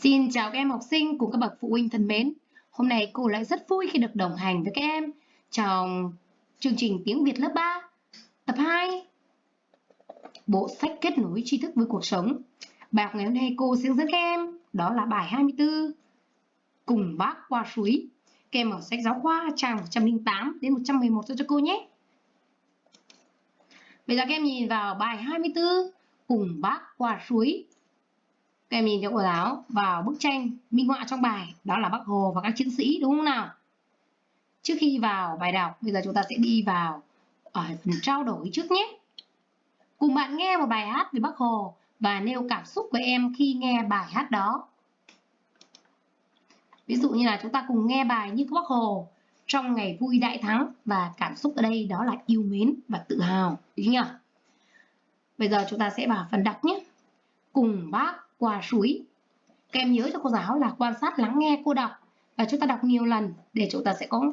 Xin chào các em học sinh cùng các bậc phụ huynh thân mến. Hôm nay cô lại rất vui khi được đồng hành với các em trong chương trình tiếng Việt lớp 3, tập 2. Bộ sách kết nối tri thức với cuộc sống. Bài học ngày hôm nay cô sẽ dẫn các em đó là bài 24 Cùng bác qua suối. Các em ở sách giáo khoa trang 108 đến 111 cho cô nhé. Bây giờ các em nhìn vào bài 24 Cùng bác qua suối các em nhìn cho cô giáo vào bức tranh minh họa trong bài đó là Bác Hồ và các chiến sĩ đúng không nào? Trước khi vào bài đọc, bây giờ chúng ta sẽ đi vào ở phần trao đổi trước nhé. Cùng bạn nghe một bài hát về Bác Hồ và nêu cảm xúc của em khi nghe bài hát đó. Ví dụ như là chúng ta cùng nghe bài Như Bác Hồ trong ngày vui đại thắng và cảm xúc ở đây đó là yêu mến và tự hào. Đúng nhỉ? Bây giờ chúng ta sẽ vào phần đọc nhé. Cùng bác qua suối. Các em nhớ cho cô giáo là quan sát lắng nghe cô đọc và chúng ta đọc nhiều lần để chúng ta sẽ có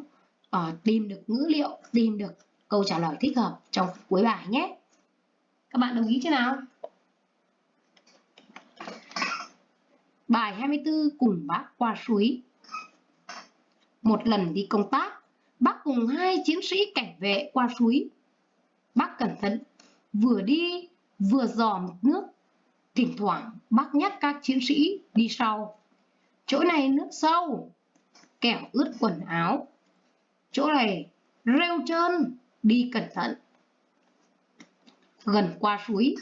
uh, tìm được ngữ liệu, tìm được câu trả lời thích hợp trong cuối bài nhé. Các bạn đồng ý chưa nào? Bài 24 cùng bác qua suối. Một lần đi công tác, bác cùng hai chiến sĩ cảnh vệ qua suối. Bác cẩn thận, vừa đi vừa dò mực nước Thỉnh thoảng bác nhắc các chiến sĩ đi sau. Chỗ này nước sâu, kẻo ướt quần áo. Chỗ này rêu trơn, đi cẩn thận. Gần qua suối,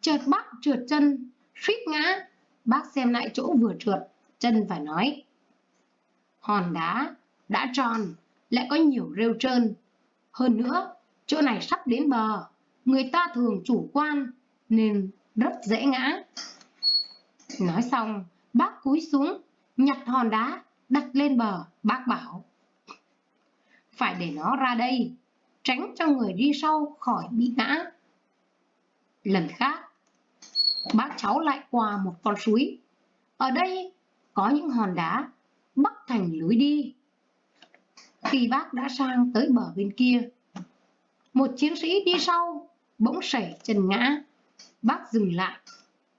chợt bác trượt chân, suýt ngã. Bác xem lại chỗ vừa trượt, chân và nói. Hòn đá đã tròn, lại có nhiều rêu trơn. Hơn nữa, chỗ này sắp đến bờ, người ta thường chủ quan nên rất dễ ngã. Nói xong, bác cúi xuống, nhặt hòn đá, đặt lên bờ, bác bảo. Phải để nó ra đây, tránh cho người đi sau khỏi bị ngã. Lần khác, bác cháu lại qua một con suối. Ở đây có những hòn đá bắc thành lối đi. Khi bác đã sang tới bờ bên kia, một chiến sĩ đi sau bỗng sẩy chân ngã. Bác dừng lại,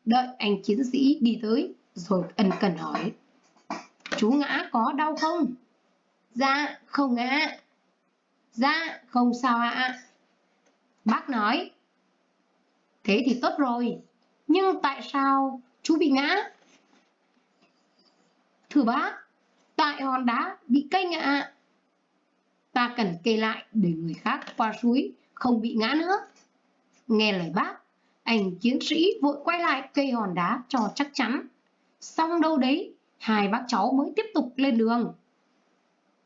đợi anh chiến sĩ đi tới rồi ân cần hỏi. Chú ngã có đau không? Dạ, không ngã. Dạ, không sao ạ. Bác nói. Thế thì tốt rồi, nhưng tại sao chú bị ngã? Thưa bác, tại hòn đá bị cây ngã. Ta cần kê lại để người khác qua suối không bị ngã nữa. Nghe lời bác, ảnh chiến sĩ vội quay lại cây hòn đá cho chắc chắn. Xong đâu đấy, hai bác cháu mới tiếp tục lên đường.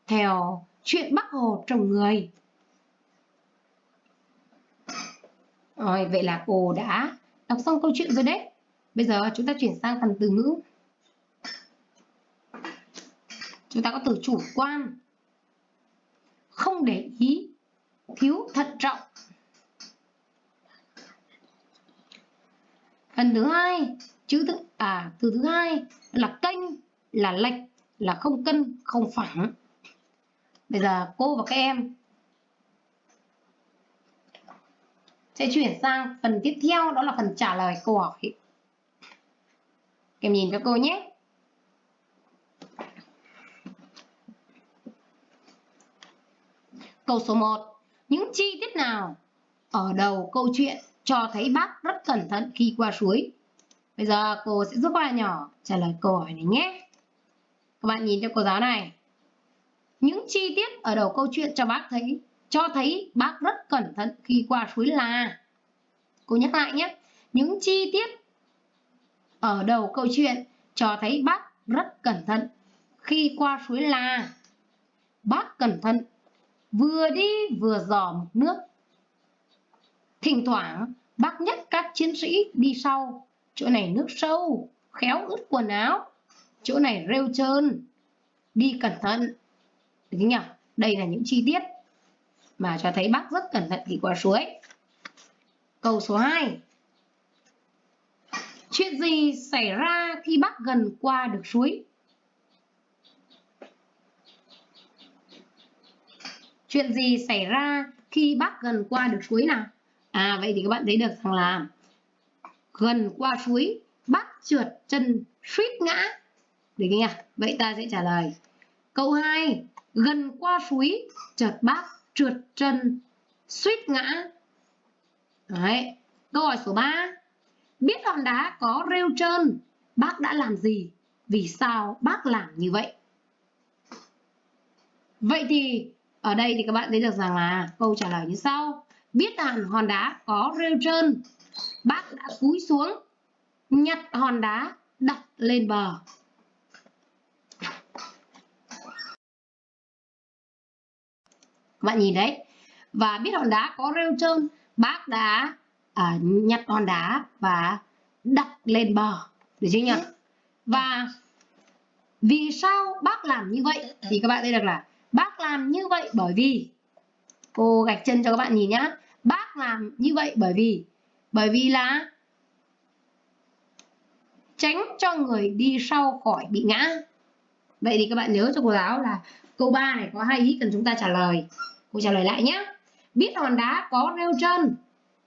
Theo chuyện bác Hồ trồng người. Rồi, vậy là cô đã đọc xong câu chuyện rồi đấy. Bây giờ chúng ta chuyển sang phần từ ngữ. Chúng ta có từ chủ quan, không để ý, thiếu thận trọng, phần thứ hai, chữ thứ à từ thứ hai là kênh là lệch, là không cân, không phẳng bây giờ cô và các em sẽ chuyển sang phần tiếp theo, đó là phần trả lời câu hỏi em nhìn cho cô nhé Câu số 1. Những chi tiết nào ở đầu câu chuyện cho thấy bác rất cẩn thận khi qua suối. Bây giờ cô sẽ giúp các bạn nhỏ trả lời câu hỏi này nhé. Các bạn nhìn cho cô giáo này. Những chi tiết ở đầu câu chuyện cho bác thấy, cho thấy bác rất cẩn thận khi qua suối là Cô nhắc lại nhé. Những chi tiết ở đầu câu chuyện cho thấy bác rất cẩn thận khi qua suối là Bác cẩn thận, vừa đi vừa dò mực nước Thỉnh thoảng bác nhắc các chiến sĩ đi sau. Chỗ này nước sâu, khéo ướt quần áo. Chỗ này rêu trơn, đi cẩn thận. Được nhỉ? Đây là những chi tiết mà cho thấy bác rất cẩn thận khi qua suối. Câu số 2. Chuyện gì xảy ra khi bác gần qua được suối? Chuyện gì xảy ra khi bác gần qua được suối nào? À vậy thì các bạn thấy được rằng là gần qua suối bắt trượt chân suýt ngã. được chưa nhỉ? Vậy ta sẽ trả lời. Câu 2 gần qua suối, chợt bác trượt chân suýt ngã. Đấy. câu hỏi số 3 biết hòn đá có rêu trơn, bác đã làm gì? Vì sao bác làm như vậy? Vậy thì ở đây thì các bạn thấy được rằng là câu trả lời như sau biết rằng hòn đá có rêu trơn. Bác đã cúi xuống nhặt hòn đá đặt lên bờ. Bạn nhìn đấy. Và biết hòn đá có rêu trơn bác đã à, nhặt hòn đá và đặt lên bờ. Được chưa nhỉ? Và vì sao bác làm như vậy? Thì các bạn thấy được là bác làm như vậy bởi vì cô gạch chân cho các bạn nhìn nhá bác làm như vậy bởi vì bởi vì là tránh cho người đi sau khỏi bị ngã. Vậy thì các bạn nhớ cho cô giáo là câu 3 này có hai ý cần chúng ta trả lời. Cô trả lời lại nhé biết hòn đá có rêu chân,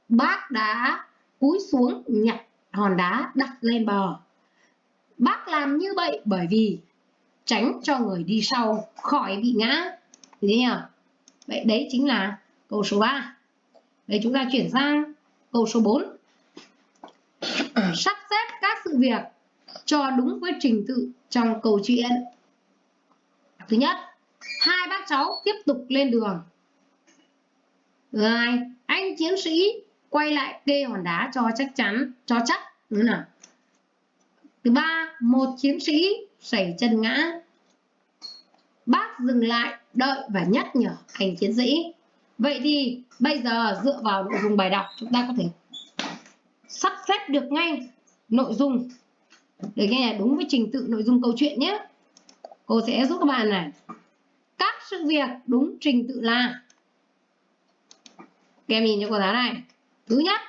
bác đã cúi xuống nhặt hòn đá đặt lên bờ. Bác làm như vậy bởi vì tránh cho người đi sau khỏi bị ngã. Thế nhỉ vậy đấy chính là câu số 3 đây chúng ta chuyển sang câu số 4 sắp xếp các sự việc cho đúng với trình tự trong câu chuyện thứ nhất, hai bác cháu tiếp tục lên đường. Thứ hai, anh chiến sĩ quay lại kê hòn đá cho chắc chắn, cho chắc thứ nào? Thứ ba, một chiến sĩ xảy chân ngã. Bác dừng lại, đợi và nhắc nhở anh chiến sĩ vậy thì bây giờ dựa vào nội dung bài đọc, chúng ta có thể sắp xếp được ngay nội dung để nghe đúng với trình tự nội dung câu chuyện nhé. Cô sẽ giúp các bạn này. Các sự việc đúng trình tự là, các em nhìn cho cô giáo này. Thứ nhất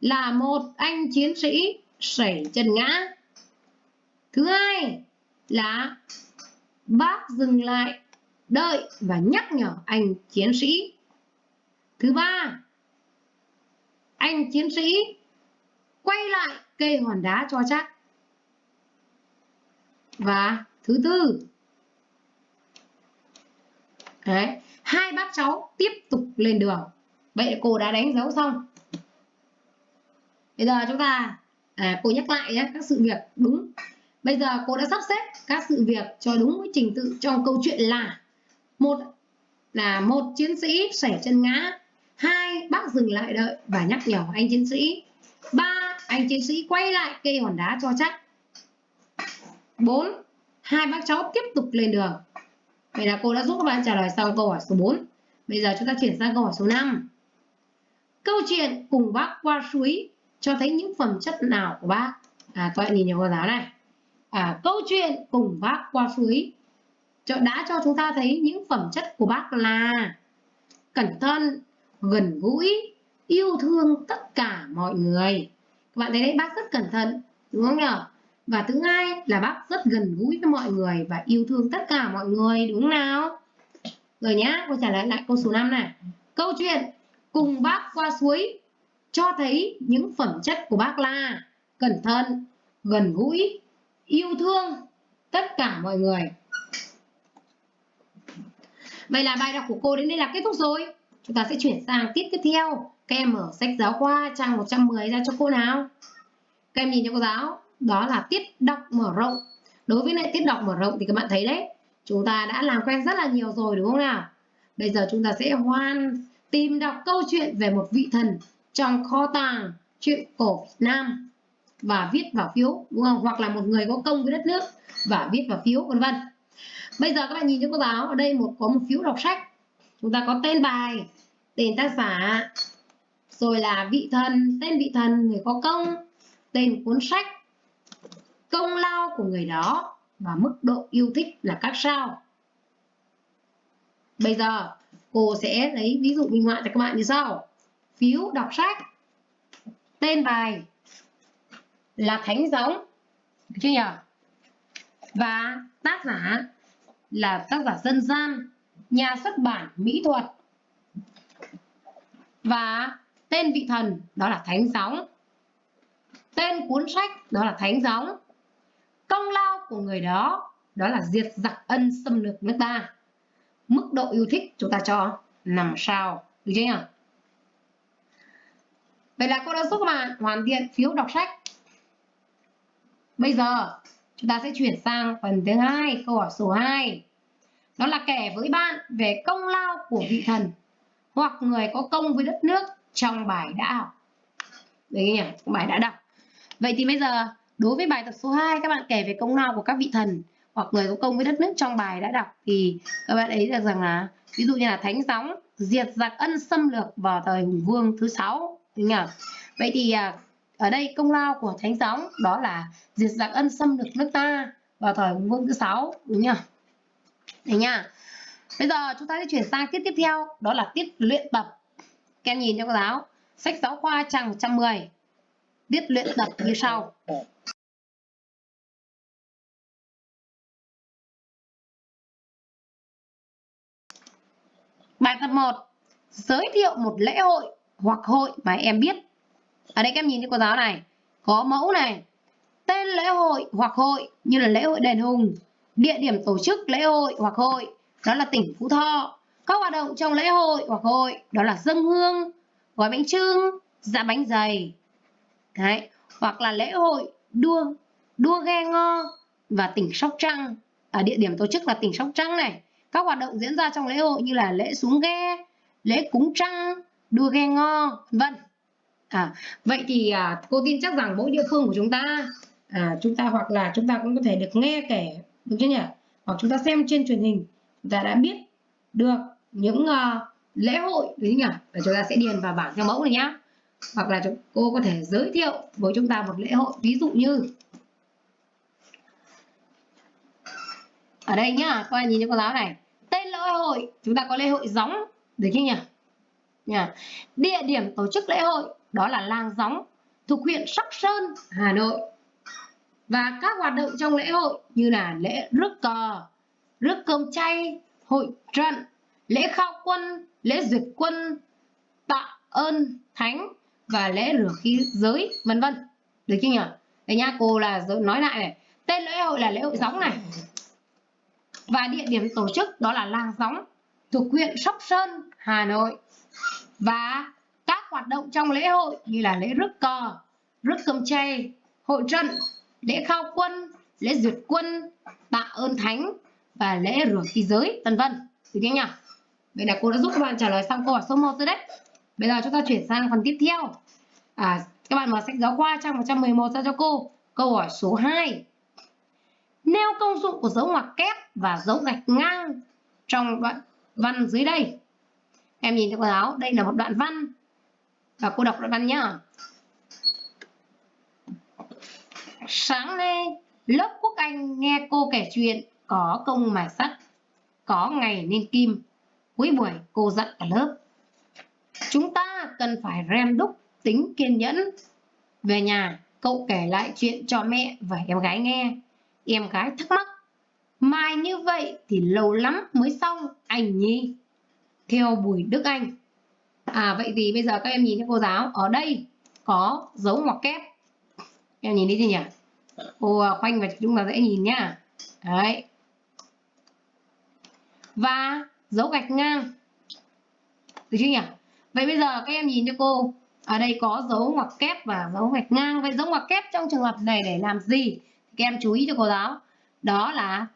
là một anh chiến sĩ sẩy chân ngã. Thứ hai là bác dừng lại đợi và nhắc nhở anh chiến sĩ thứ ba anh chiến sĩ quay lại cây hòn đá cho chắc. Và thứ tư đấy hai bác cháu tiếp tục lên đường. Vậy cô đã đánh dấu xong. Bây giờ chúng ta à, cô nhắc lại nhé các sự việc đúng. Bây giờ cô đã sắp xếp các sự việc cho đúng với trình tự trong câu chuyện là một là một chiến sĩ sẻ chân ngã hai bác dừng lại đợi và nhắc nhở anh chiến sĩ. Ba anh chiến sĩ quay lại cây hòn đá cho chắc. Bốn hai bác cháu tiếp tục lên đường. Vậy là cô đã giúp các bạn trả lời xong câu hỏi số 4 bây giờ chúng ta chuyển sang câu hỏi số 5 câu chuyện cùng bác qua suối cho thấy những phẩm chất nào của bác? À các bạn nhìn vào cô giáo này. À, câu chuyện cùng bác qua suối đã cho chúng ta thấy những phẩm chất của bác là cẩn thận gần gũi, yêu thương tất cả mọi người. Các bạn thấy đấy, bác rất cẩn thận, đúng không nhỉ? Và thứ hai là bác rất gần gũi với mọi người và yêu thương tất cả mọi người, đúng không nào? Rồi nhá, cô trả lời lại câu số 5 này. Câu chuyện cùng bác qua suối cho thấy những phẩm chất của bác là cẩn thận, gần gũi, yêu thương tất cả mọi người. Vậy là bài đọc của cô đến đây là kết thúc rồi chúng ta sẽ chuyển sang tiết tiếp theo. Các em mở sách giáo khoa trang 110 ra cho cô nào. Các em nhìn cho cô giáo. Đó là tiết đọc mở rộng. Đối với lại tiết đọc mở rộng thì các bạn thấy đấy, chúng ta đã làm quen rất là nhiều rồi, đúng không nào? Bây giờ chúng ta sẽ hoàn tìm đọc câu chuyện về một vị thần trong kho tàng chuyện cổ Việt Nam và viết vào phiếu, đúng không? Hoặc là một người có công với đất nước và viết vào phiếu, vân vân. Bây giờ các bạn nhìn cho cô giáo. Ở đây một, có một phiếu đọc sách chúng ta có tên bài, tên tác giả, rồi là vị thần, tên vị thần, người có công, tên cuốn sách, công lao của người đó và mức độ yêu thích là các sao. Bây giờ, cô sẽ lấy ví dụ minh họa cho các bạn như sau. Phiếu đọc sách, tên bài là thánh giống, được chưa nhỉ? Và tác giả là tác giả dân gian nhà xuất bản mỹ thuật. Và tên vị thần đó là thánh Gióng, tên cuốn sách đó là thánh Gióng, công lao của người đó đó là diệt giặc ân xâm lược nước ta. Mức độ yêu thích chúng ta cho nằm sao được chưa nhỉ? Vậy là cô đã giúp các bạn hoàn thiện phiếu đọc sách. Bây giờ chúng ta sẽ chuyển sang phần thứ hai câu hỏi số 2 đó là kể với bạn về công lao của vị thần, hoặc người có công với đất nước trong bài đã học đấy nhỉ bài đã đọc. Vậy thì bây giờ, đối với bài tập số 2 các bạn kể về công lao của các vị thần, hoặc người có công với đất nước trong bài đã đọc, thì các bạn ấy được rằng là, ví dụ như là thánh gióng, diệt giặc ân xâm lược vào thời hùng vương thứ sáu, đúng nhỉ? Vậy thì à, ở đây công lao của thánh gióng đó là diệt giặc ân xâm lược nước ta vào thời hùng vương thứ sáu, đúng nhỉ? Đấy nha bây giờ chúng ta sẽ chuyển sang tiết tiếp theo, đó là tiết luyện tập các em nhìn cho cô giáo sách giáo khoa trang 110 tiết luyện tập như sau Bài tập 1. Giới thiệu một lễ hội hoặc hội mà em biết. Ở đây các em nhìn cho cô giáo này. Có mẫu này. Tên lễ hội hoặc hội như là lễ hội đền hùng. Địa điểm tổ chức lễ hội hoặc hội đó là tỉnh Phú Thọ. Các hoạt động trong lễ hội hoặc hội đó là dâng hương, gói bánh trưng, dạ bánh dày. Đấy. Hoặc là lễ hội đua đua ghe ngo và tỉnh Sóc Trăng. Ở địa điểm tổ chức là tỉnh Sóc Trăng này các hoạt động diễn ra trong lễ hội như là lễ xuống ghe lễ cúng trăng đua ghe ngo vân à, vậy thì à, cô tin chắc rằng mỗi địa phương của chúng ta à, chúng ta hoặc là chúng ta cũng có thể được nghe kể được chưa nhỉ? Hoặc chúng ta xem trên truyền hình chúng ta đã biết được những uh, lễ hội đấy nhỉ? Và chúng ta sẽ điền vào bảng theo mẫu này nhá. Hoặc là cô có thể giới thiệu với chúng ta một lễ hội ví dụ như ở đây nhá các bạn nhìn cho cô giáo này. Tên lễ hội chúng ta có lễ hội gióng được chưa nhỉ? Nhà địa điểm tổ chức lễ hội đó là làng gióng thuộc huyện sóc sơn hà nội và các hoạt động trong lễ hội như là lễ rước cờ rước cơm chay hội trận lễ khao quân lễ duyệt quân tạ ơn thánh và lễ rửa khí giới vân vân. Được chưa nhỉ? Đây nha cô là nói lại này. Tên lễ hội là lễ hội gióng này. Và địa điểm tổ chức đó là làng gióng thuộc huyện Sóc Sơn, Hà Nội. Và các hoạt động trong lễ hội như là lễ rước cờ, rước cơm chay, hội trận, lễ khao quân, lễ duyệt quân, tạ ơn thánh và lễ rửa khí giới, vân vân. Được chưa nhỉ? Vậy là cô đã giúp các bạn trả lời xong câu hỏi số 1 rồi đấy. Bây giờ chúng ta chuyển sang phần tiếp theo. À, các bạn mở sách giáo khoa trang 111 ra cho cô. Câu hỏi số 2 nêu công dụng của dấu ngoặc kép và dấu gạch ngang trong đoạn văn dưới đây. Em nhìn thấy cô giáo, đây là một đoạn văn và cô đọc đoạn văn nhá. Sáng nay, lớp Quốc Anh nghe cô kể chuyện có công mà sắt, có ngày nên kim. Cuối buổi cô dặn cả lớp. Chúng ta cần phải rèn đúc tính kiên nhẫn. Về nhà, cậu kể lại chuyện cho mẹ và em gái nghe Em gái thắc mắc, mai như vậy thì lâu lắm mới xong anh nhi. Theo Bùi Đức Anh. À vậy thì bây giờ các em nhìn thấy cô giáo, ở đây có dấu ngoặc kép. Em nhìn đi gì nhỉ? Ô khoanh và chúng ta dễ nhìn nhá. Đấy. Và dấu gạch ngang. Được chưa nhỉ? Vậy bây giờ các em nhìn cho cô, ở đây có dấu ngoặc kép và dấu gạch ngang. Vậy dấu ngoặc kép trong trường hợp này để làm gì? các em chú ý cho cô giáo đó là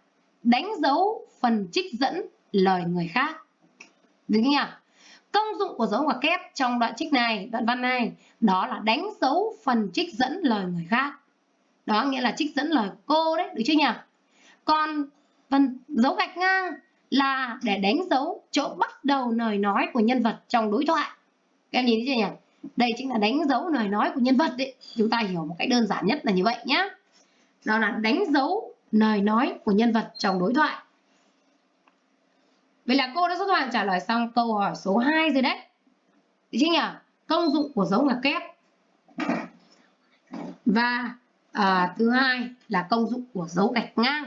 đánh dấu phần trích dẫn lời người khác được chưa nhỉ công dụng của dấu ngoặc kép trong đoạn trích này đoạn văn này đó là đánh dấu phần trích dẫn lời người khác đó, nghĩa là trích dẫn lời cô đấy, được chưa nhỉ còn phần dấu gạch ngang là để đánh dấu chỗ bắt đầu lời nói của nhân vật trong đối thoại các em nhìn thấy chưa nhỉ đây chính là đánh dấu lời nói của nhân vật đấy chúng ta hiểu một cách đơn giản nhất là như vậy nhé đó là đánh dấu lời nói của nhân vật trong đối thoại. Vậy là cô đã rất hoàn trả lời xong câu hỏi số 2 rồi đấy. Được chưa nhỉ? Công dụng của dấu ngoặc kép. Và à, thứ hai là công dụng của dấu gạch ngang.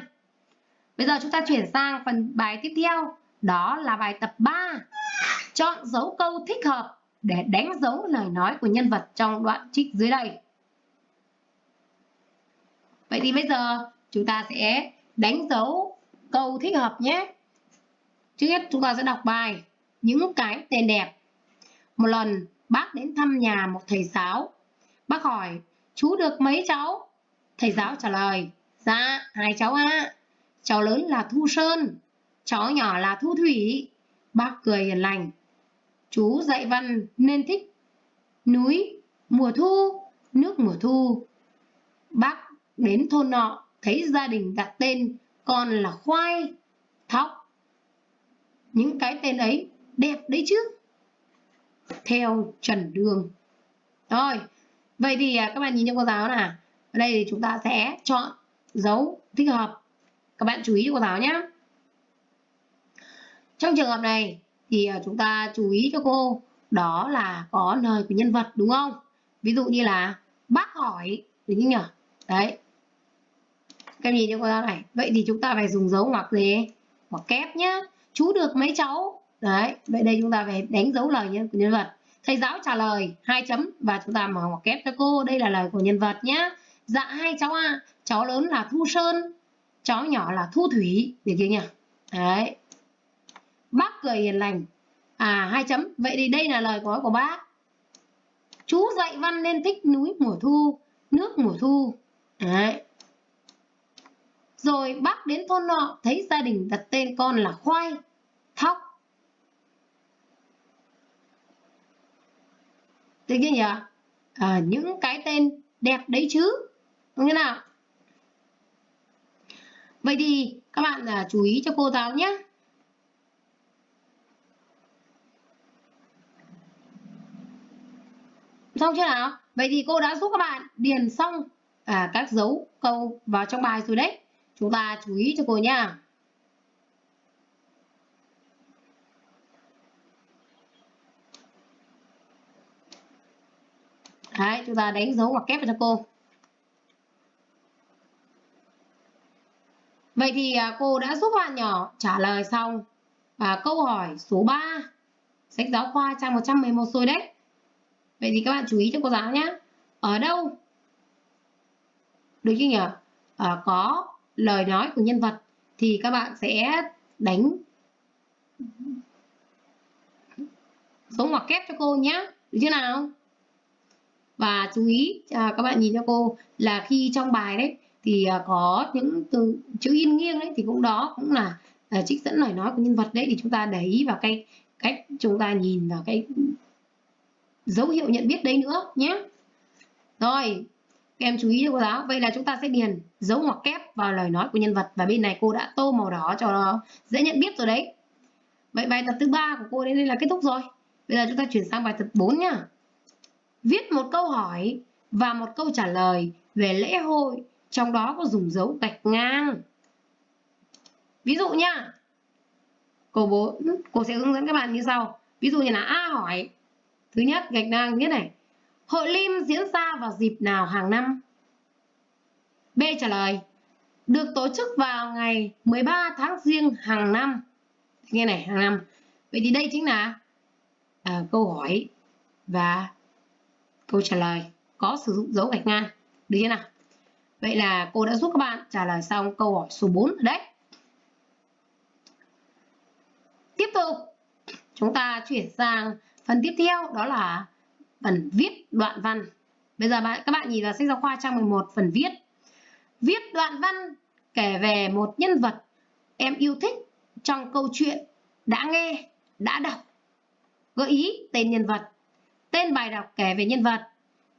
Bây giờ chúng ta chuyển sang phần bài tiếp theo. Đó là bài tập 3. Chọn dấu câu thích hợp để đánh dấu lời nói của nhân vật trong đoạn trích dưới đây. Vậy thì bây giờ chúng ta sẽ đánh dấu câu thích hợp nhé. Trước hết chúng ta sẽ đọc bài những cái tên đẹp. Một lần bác đến thăm nhà một thầy giáo. Bác hỏi, chú được mấy cháu? Thầy giáo trả lời, dạ, hai cháu ạ. À. Cháu lớn là Thu Sơn, cháu nhỏ là Thu Thủy. Bác cười hiền lành. Chú dạy văn nên thích núi, mùa thu, nước mùa thu. Bác đến thôn nọ thấy gia đình đặt tên con là khoai, thóc. Những cái tên ấy đẹp đấy chứ. Theo Trần Đường. Rồi, vậy thì à, các bạn nhìn cho cô giáo nào. Ở đây thì chúng ta sẽ chọn dấu thích hợp. Các bạn chú ý cho cô giáo nhé. Trong trường hợp này thì à, chúng ta chú ý cho cô, đó là có lời của nhân vật, đúng không? Ví dụ như là bác hỏi, đúng không nhỉ? Đấy. Các em nhìn cho cô giáo này. Vậy thì chúng ta phải dùng dấu ngoặc gì? Ngoặc kép nhá. Chú được mấy cháu? Đấy. Vậy đây chúng ta phải đánh dấu lời nhân, của nhân vật. Thầy giáo trả lời, hai chấm và chúng ta mở ngoặc kép cho cô. Đây là lời của nhân vật nhá. Dạ hai cháu ạ. À. Cháu lớn là Thu Sơn, cháu nhỏ là Thu Thủy. Được chưa nhỉ? Đấy. Bác cười hiền lành. À hai chấm. Vậy thì đây là lời nói của bác. Chú dạy văn nên thích núi mùa thu, nước mùa thu. Đấy. Rồi bác đến thôn nọ thấy gia đình đặt tên con là khoai, thóc. Được chưa nhỉ? À, những cái tên đẹp đấy chứ. Đúng thế nào? Vậy thì các bạn à, chú ý cho cô giáo nhé. Xong chưa nào? Vậy thì cô đã giúp các bạn điền xong à, các dấu câu vào trong bài rồi đấy. Chúng ta chú ý cho cô nha. Đấy, chúng ta đánh dấu hoặc kép vào cho cô. Vậy thì à, cô đã giúp bạn nhỏ trả lời xong à, câu hỏi số 3 sách giáo khoa trang 111 rồi đấy. Vậy thì các bạn chú ý cho cô giáo nhé. Ở đâu? Được chưa nhỉ? À, có lời nói của nhân vật thì các bạn sẽ đánh số ngoặc kép cho cô nhé. Được chưa nào? Và chú ý à, các bạn nhìn cho cô là khi trong bài đấy thì à, có những từ chữ in nghiêng đấy thì cũng đó cũng là à, trích dẫn lời nói của nhân vật đấy thì chúng ta để ý vào cái cách chúng ta nhìn vào cái dấu hiệu nhận biết đấy nữa nhé. Rồi các em chú ý cho cô giáo. Vậy là chúng ta sẽ điền dấu ngoặc kép vào lời nói của nhân vật và bên này cô đã tô màu đỏ cho nó dễ nhận biết rồi đấy. Vậy bài tập thứ ba của cô đến đây là kết thúc rồi. Bây giờ chúng ta chuyển sang bài tập 4 nhá. Viết một câu hỏi và một câu trả lời về lễ hội trong đó có dùng dấu gạch ngang ví dụ nhá cô bố cô sẽ hướng dẫn các bạn như sau ví dụ như là a hỏi Thứ nhất, gạch ngang nhất này. Hội Lim diễn ra vào dịp nào hàng năm? B trả lời. Được tổ chức vào ngày 13 tháng riêng hàng năm. Nghe này, hàng năm. Vậy thì đây chính là à, câu hỏi và câu trả lời có sử dụng dấu gạch ngang. Được chưa nào? Vậy là cô đã giúp các bạn trả lời xong câu hỏi số 4 rồi đấy. Tiếp tục, chúng ta chuyển sang Phần tiếp theo đó là phần viết đoạn văn. Bây giờ bạn các bạn nhìn vào sách giáo khoa trang 11 phần viết. Viết đoạn văn kể về một nhân vật em yêu thích trong câu chuyện đã nghe, đã đọc. Gợi ý tên nhân vật, tên bài đọc kể về nhân vật,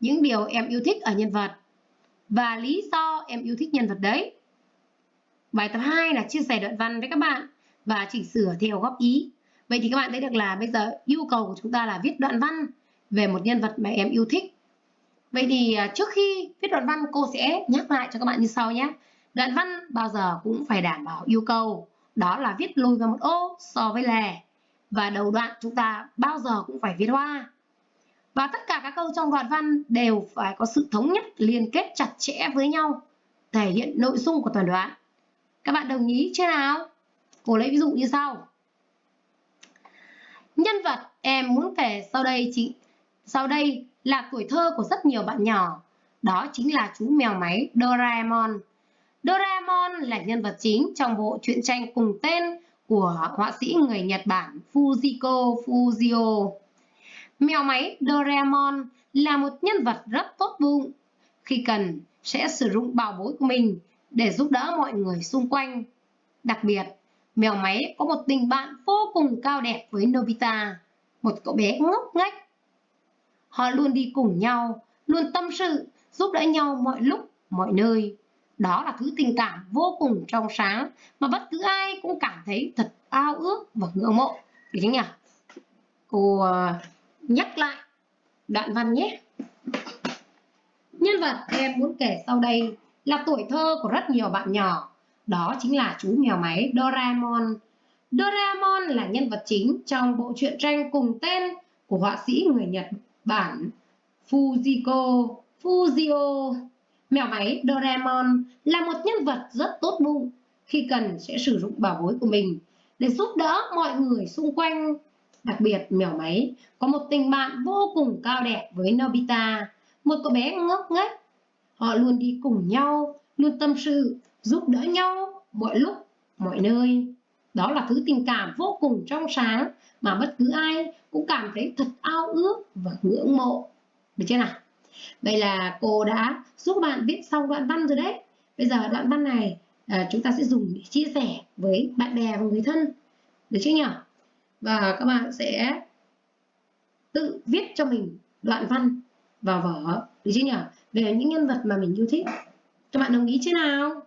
những điều em yêu thích ở nhân vật và lý do em yêu thích nhân vật đấy. Bài tập 2 là chia sẻ đoạn văn với các bạn và chỉnh sửa theo góp ý. Vậy thì các bạn thấy được là bây giờ yêu cầu của chúng ta là viết đoạn văn về một nhân vật mà em yêu thích. Vậy thì à, trước khi viết đoạn văn, cô sẽ nhắc lại cho các bạn như sau nhé. Đoạn văn bao giờ cũng phải đảm bảo yêu cầu, đó là viết lùi vào một ô so với lề. Và đầu đoạn chúng ta bao giờ cũng phải viết hoa. Và tất cả các câu trong đoạn văn đều phải có sự thống nhất, liên kết chặt chẽ với nhau, thể hiện nội dung của toàn đoạn. Các bạn đồng ý chưa nào? Cô lấy ví dụ như sau. Nhân vật em muốn kể sau đây chị, sau đây là tuổi thơ của rất nhiều bạn nhỏ. Đó chính là chú mèo máy Doraemon. Doraemon là nhân vật chính trong bộ truyện tranh cùng tên của họa sĩ người Nhật Bản Fujiko Fujio. Mèo máy Doraemon là một nhân vật rất tốt bụng. Khi cần, sẽ sử dụng bảo bối của mình để giúp đỡ mọi người xung quanh. Đặc biệt, mèo máy có một tình bạn vô cùng cao đẹp với Nobita, một cậu bé ngốc nghếch. Họ luôn đi cùng nhau, luôn tâm sự, giúp đỡ nhau mọi lúc, mọi nơi. Đó là thứ tình cảm vô cùng trong sáng mà bất cứ ai cũng cảm thấy thật ao ước và ngưỡng mộ. Được chưa nhỉ? Cô uh, nhắc lại đoạn văn nhé. Nhân vật em muốn kể sau đây là tuổi thơ của rất nhiều bạn nhỏ. Đó chính là chú mèo máy Doraemon. Doraemon là nhân vật chính trong bộ truyện tranh cùng tên của họa sĩ người Nhật Bản Fujiko Fujio. Mèo máy Doraemon là một nhân vật rất tốt bụng, khi cần sẽ sử dụng bảo bối của mình để giúp đỡ mọi người xung quanh. Đặc biệt, mèo máy có một tình bạn vô cùng cao đẹp với Nobita, một cậu bé ngốc nghếch. Họ luôn đi cùng nhau, luôn tâm sự, giúp đỡ nhau mọi lúc, mọi nơi. Đó là thứ tình cảm vô cùng trong sáng mà bất cứ ai cũng cảm thấy thật ao ước và ngưỡng mộ. Được chưa nào? đây là cô đã giúp bạn viết xong đoạn văn rồi đấy. Bây giờ đoạn văn này à, chúng ta sẽ dùng để chia sẻ với bạn bè và người thân. Được chưa nhỉ? Và các bạn sẽ tự viết cho mình đoạn văn vào vở. Được chưa nhỉ? Về những nhân vật mà mình yêu thích. Các bạn đồng ý chứ nào?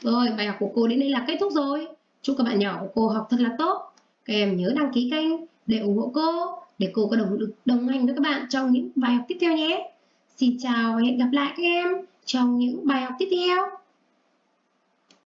Rồi, bài học của cô đến đây là kết thúc rồi. Chúc các bạn nhỏ của cô học thật là tốt. Các em nhớ đăng ký kênh để ủng hộ cô để cô có động lực đồng hành với các bạn trong những bài học tiếp theo nhé. Xin chào và hẹn gặp lại các em trong những bài học tiếp theo.